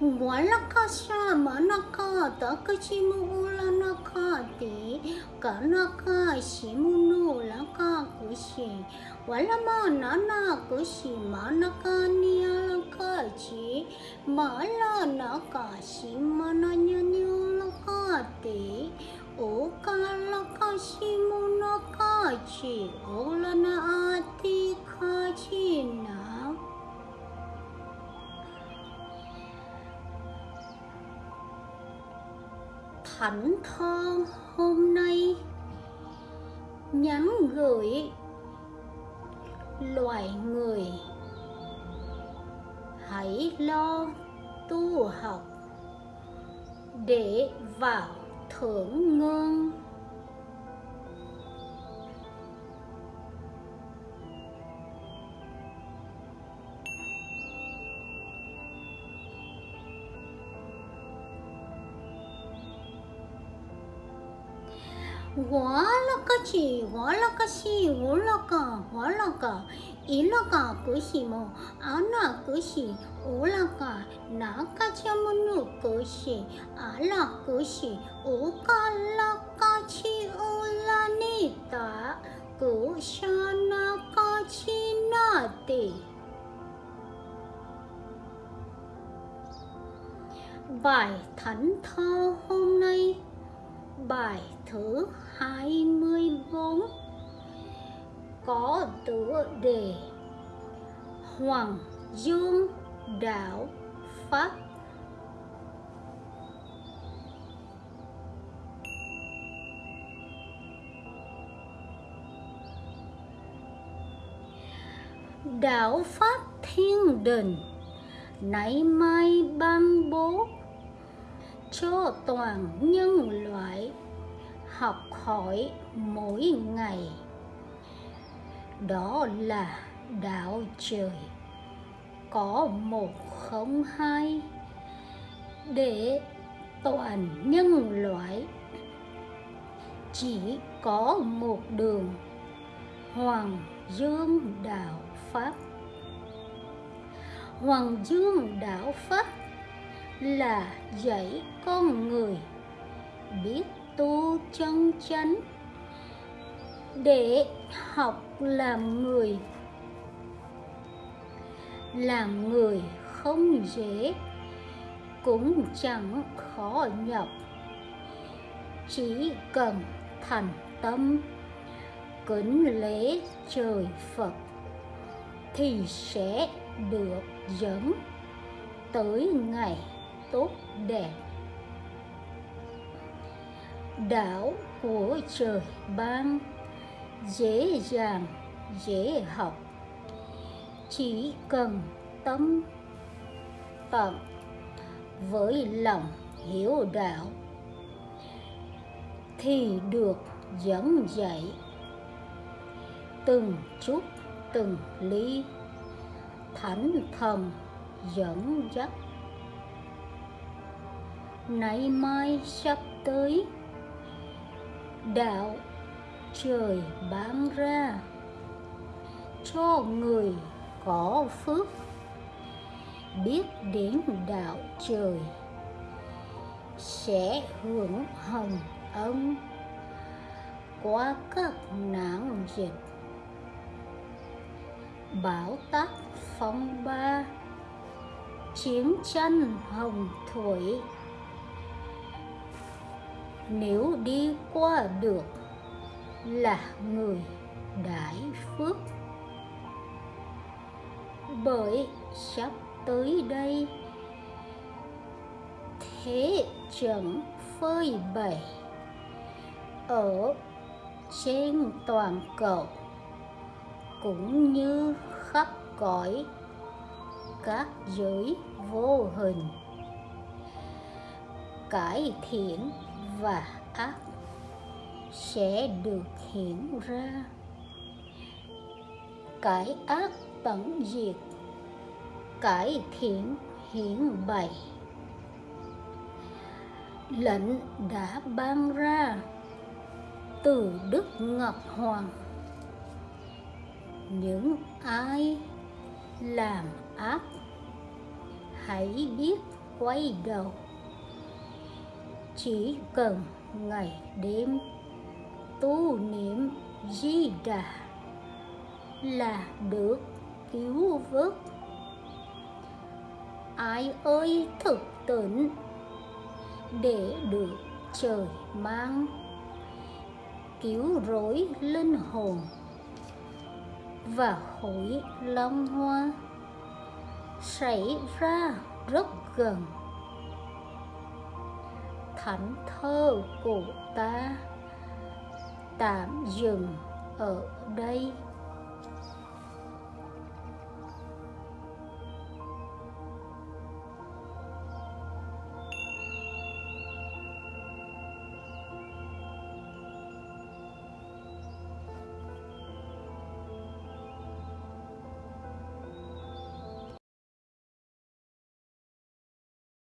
wala ka sa mana ka takashimu ulana ka ti kana ka shimunu la ka kushi wala mana na kushi mana ka niya ka chi mala na ka shimana nya nya ka ti o kala ka shimuna ka chi ola na ati ka chi na thảnh thơ hôm nay. Nhắn gửi loài người. Hãy lo tu học để vào thưởng ngương hóa là cái gì là cái gì là là là cái gì mà là cái gì là cái cái là cái là cái cái bài thánh thơ hôm nay bài thứ 24 có tựa đề Hoàng Dương Đạo Pháp. Đạo Pháp Thiên Đình, Nãy mai ban bố cho toàn nhân loại học hỏi mỗi ngày. Đó là đạo trời. Có một không hai để toàn nhân loại. Chỉ có một đường. Hoàng dương đạo pháp. Hoàng dương đạo pháp là dạy con người biết tu chân chánh để học làm người làm người không dễ cũng chẳng khó nhọc, chỉ cần thành tâm kính lễ trời phật thì sẽ được dẫn tới ngày tốt, đẹp. Đạo của trời ban, dễ dàng, dễ học. Chỉ cần tâm tận với lòng hiểu đạo thì được dẫn dạy. Từng chút từng ly thánh thần dẫn dắt nay mai sắp tới, đạo trời ban ra, cho người có phước biết đến đạo trời sẽ hưởng hồng ân qua các nạn dịch. Bão táp phong ba, chiến tranh hồng thủy nếu đi qua được là người đại phước. Bởi sắp tới đây, thế trận phơi bày ở trên toàn cầu cũng như khắp cõi các giới vô hình. Cải thiện và ác sẽ được hiện ra. Cải ác tận diệt, cải thiện hiển bày. Lệnh đã ban ra từ đức ngọc hoàng. Những ai làm ác, hãy biết quay đầu chỉ cần ngày đêm, tu niệm di đà là được cứu vớt. Ai ơi thực tỉnh để được trời mang, cứu rỗi linh hồn và hội long hoa. Xảy ra rất gần thánh thơ của ta. Tạm dừng ở đây.